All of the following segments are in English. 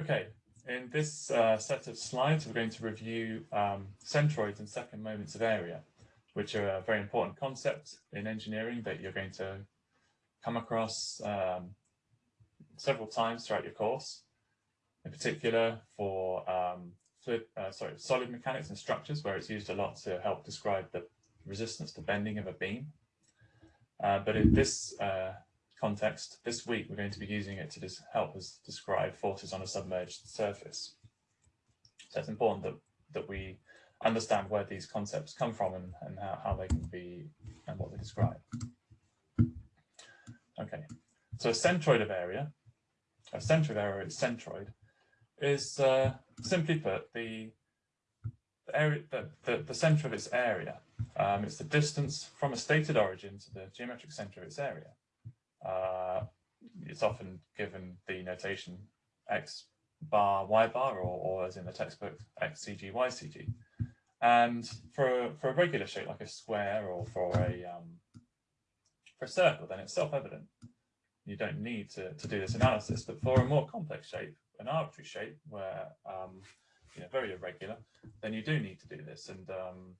Okay, in this uh, set of slides, we're going to review um, centroids and second moments of area, which are a very important concept in engineering that you're going to come across um, several times throughout your course. In particular, for um, fluid, uh, sorry, solid mechanics and structures, where it's used a lot to help describe the resistance to bending of a beam. Uh, but in this uh, context, this week we're going to be using it to help us describe forces on a submerged surface. So it's important that, that we understand where these concepts come from and, and how, how they can be and what they describe. Okay, so a centroid of area, a centroid of area is centroid, is uh, simply put the, the area the, the, the center of its area. Um, it's the distance from a stated origin to the geometric center of its area. Uh, it's often given the notation x bar y bar or, or as in the textbook xcg ycg. And for, for a regular shape like a square or for a, um, for a circle, then it's self-evident. You don't need to, to do this analysis, but for a more complex shape, an arbitrary shape where um, you know, very irregular, then you do need to do this. And um,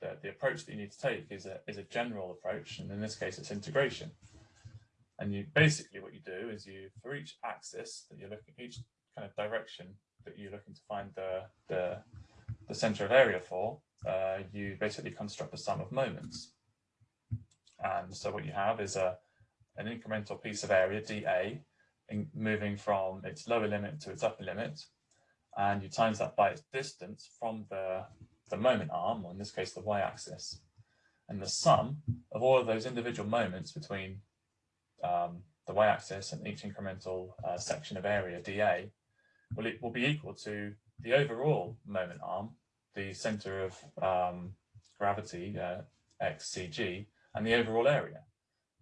the, the approach that you need to take is a, is a general approach. And in this case, it's integration. And you basically what you do is you, for each axis that you're looking, each kind of direction that you're looking to find the, the, the center of area for, uh, you basically construct a sum of moments. And so what you have is a, an incremental piece of area, dA, in moving from its lower limit to its upper limit. And you times that by its distance from the, the moment arm, or in this case, the y-axis. And the sum of all of those individual moments between um, the y-axis and each incremental uh, section of area dA, well, it will be equal to the overall moment arm, the center of um, gravity, uh, xcg, and the overall area.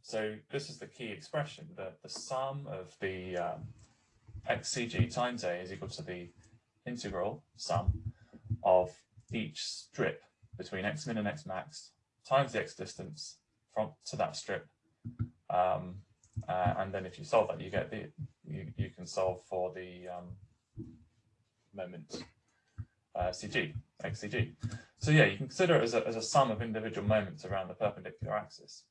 So this is the key expression, that the sum of the um, xcg times a is equal to the integral sum of each strip between x min and x max times the x distance from to that strip um, uh, and then if you solve that, you get the you, you can solve for the um, moment uh, CG, XCG. So yeah, you can consider it as a, as a sum of individual moments around the perpendicular axis.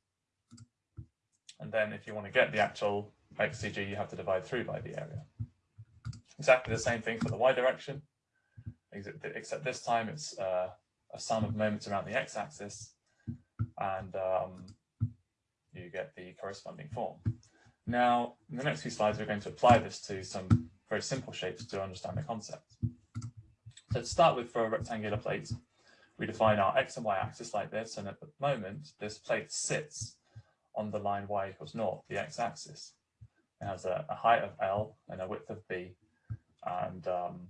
And then if you want to get the actual XCG, you have to divide through by the area. Exactly the same thing for the y direction, except this time it's uh, a sum of moments around the x-axis. And um, you get the corresponding form. Now, in the next few slides, we're going to apply this to some very simple shapes to understand the concept. So to start with, for a rectangular plate, we define our x and y axis like this, and at the moment, this plate sits on the line y equals naught, the x-axis. It has a, a, height of L and a width of B, and um,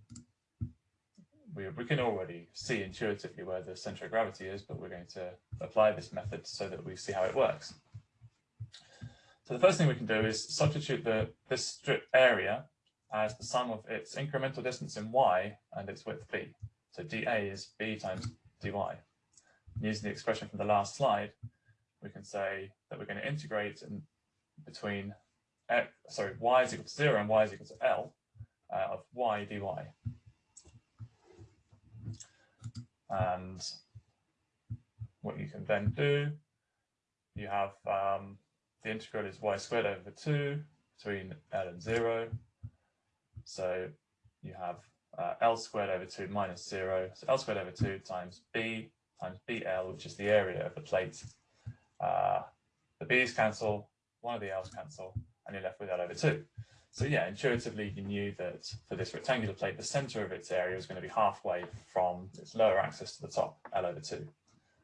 we, we can already see intuitively where the center of gravity is, but we're going to apply this method so that we see how it works. So the first thing we can do is substitute the this strip area as the sum of its incremental distance in y and its width b. So dA is b times dy. using the expression from the last slide, we can say that we're going to integrate in between x, sorry, y is equal to 0 and y is equal to L uh, of y dy. And what you can then do, you have um, the integral is y squared over 2 between L and 0. So you have uh, L squared over 2 minus 0. So L squared over 2 times B times BL, which is the area of the plate. Uh, the B's cancel, one of the L's cancel, and you're left with L over 2. So yeah, intuitively you knew that for this rectangular plate, the center of its area is going to be halfway from its lower axis to the top, L over 2.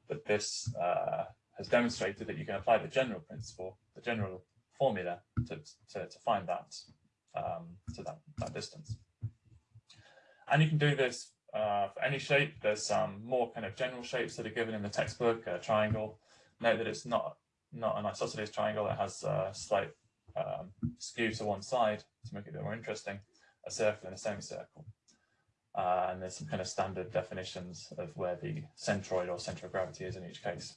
But this uh, has demonstrated that you can apply the general principle, the general formula to, to, to find that um, to that, that distance. And you can do this uh, for any shape. There's some more kind of general shapes that are given in the textbook, a triangle. Note that it's not, not an isosceles triangle. It has a slight um, skew to one side to make it a bit more interesting, a circle and a semicircle. Uh, and there's some kind of standard definitions of where the centroid or center of gravity is in each case.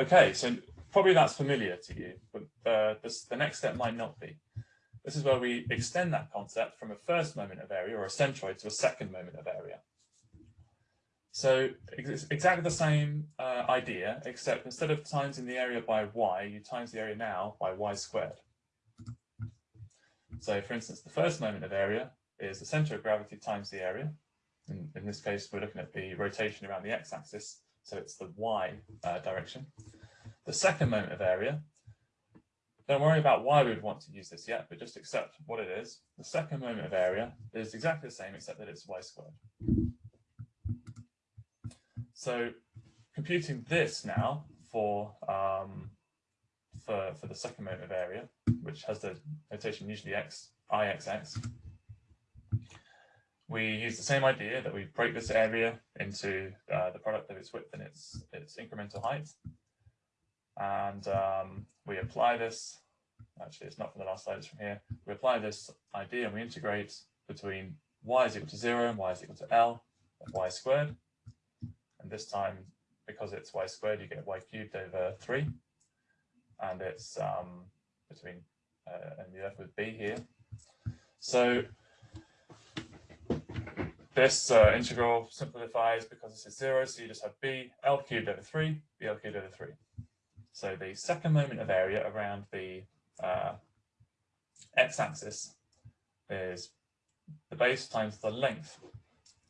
Okay, so probably that's familiar to you, but uh, this, the next step might not be. this is where we extend that concept from a first moment of area or a centroid to a second moment of area. So it's exactly the same uh, idea, except instead of timesing the area by y, you times the area now by y squared. So for instance, the first moment of area is the center of gravity times the area. In, in this case, we're looking at the rotation around the x-axis, so it's the y uh, direction. The second moment of area, don't worry about why we would want to use this yet, but just accept what it is. The second moment of area is exactly the same, except that it's y squared. So computing this now for um, for for the second moment of area, which has the notation usually x ixx, we use the same idea that we break this area into uh, the product of its width and its its incremental height, and um, we apply this. Actually, it's not from the last slide; it's from here. We apply this idea and we integrate between y is equal to zero and y is equal to l of y squared. And this time, because it's y squared, you get y cubed over 3. And it's um, between, uh, and you're left with b here. So this uh, integral simplifies because this is 0, so you just have b l cubed over 3, b l cubed over 3. So the second moment of area around the uh, x-axis is the base times the length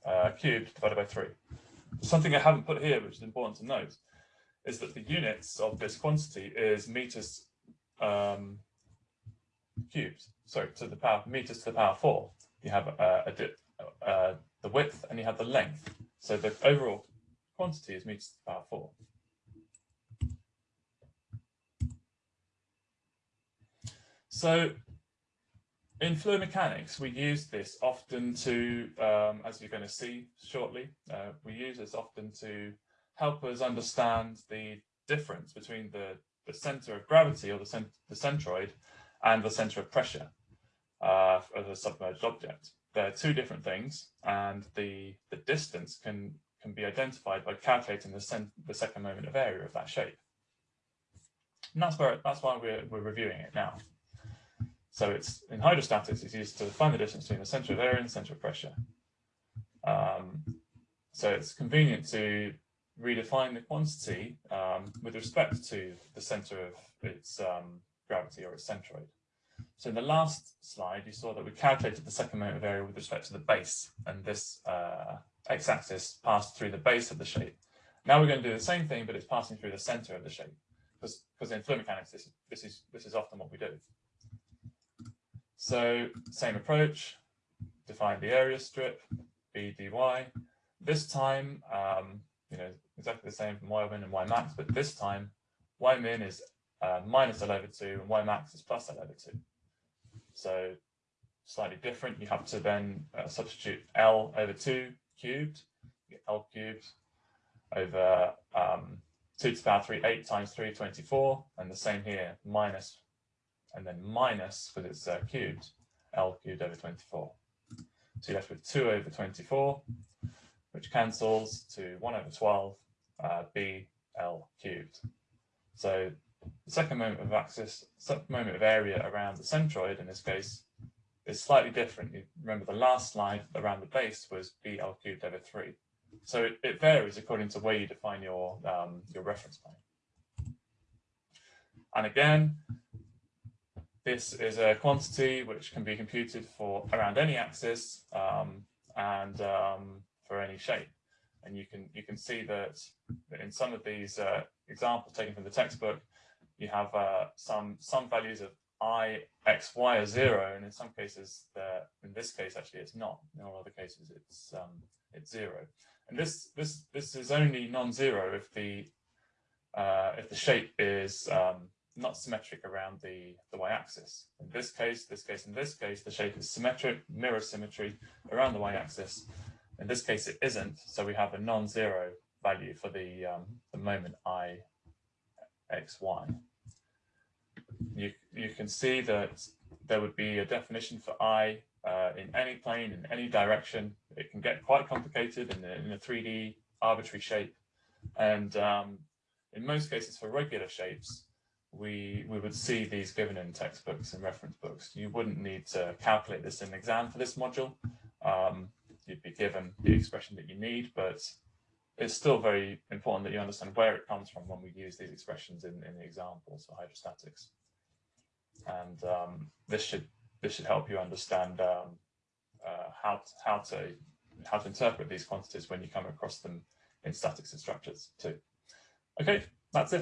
uh, cubed divided by 3. Something I haven't put here, which is important to note, is that the units of this quantity is meters um, cubed, sorry, to the power meters to the power four. You have uh, a, uh, the width and you have the length. So the overall quantity is meters to the power four. So in fluid mechanics, we use this often to, um, as you're going to see shortly, uh, we use this often to help us understand the difference between the, the center of gravity or the, cent the centroid and the center of pressure uh, of a submerged object. They're two different things and the, the distance can, can be identified by calculating the, the second moment of area of that shape. And that's, where, that's why we're, we're reviewing it now. So it's in hydrostatics, it's used to find the distance between the center of area and the center of pressure. Um, so it's convenient to redefine the quantity um, with respect to the center of its um, gravity or its centroid. So in the last slide, you saw that we calculated the second moment of area with respect to the base, and this uh, x-axis passed through the base of the shape. Now we're going to do the same thing, but it's passing through the center of the shape, because in fluid mechanics, this, this, is, this is often what we do. So same approach, define the area strip, B dy. This time, um, you know, exactly the same from y min and y max, but this time y min is uh, minus L over 2 and y max is plus L over 2. So slightly different. You have to then uh, substitute L over 2 cubed, L cubed over um, 2 to the power 3, 8 times 3, 24, and the same here, minus and then minus, because it's uh, cubed, L cubed over 24. So you're left with 2 over 24, which cancels to 1 over 12, uh, B L cubed. So the second moment of axis, second moment of area around the centroid in this case is slightly different. You remember the last slide around the base was BL cubed over 3. So it, it varies according to where you define your, um, your reference plane. And again, this is a quantity which can be computed for around any axis um, and um, for any shape. And you can you can see that in some of these uh, examples taken from the textbook, you have uh, some some values of i, x, y are zero, and in some cases, in this case actually it's not. In all other cases, it's um, it's zero. And this this this is only non-zero if the uh, if the shape is um, not symmetric around the, the y-axis. In this case, this case, in this case, the shape is symmetric, mirror symmetry around the y-axis. In this case, it isn't, so we have a non-zero value for the, um, the moment i, x, y. You, you can see that there would be a definition for i uh, in any plane, in any direction. It can get quite complicated in a, in a 3D arbitrary shape. And um, in most cases for regular shapes, we we would see these given in textbooks and reference books. You wouldn't need to calculate this in an exam for this module. Um, you'd be given the expression that you need, but it's still very important that you understand where it comes from when we use these expressions in, in the examples for hydrostatics. And um, this should this should help you understand um, uh, how how to how to interpret these quantities when you come across them in statics and structures too. Okay, that's it.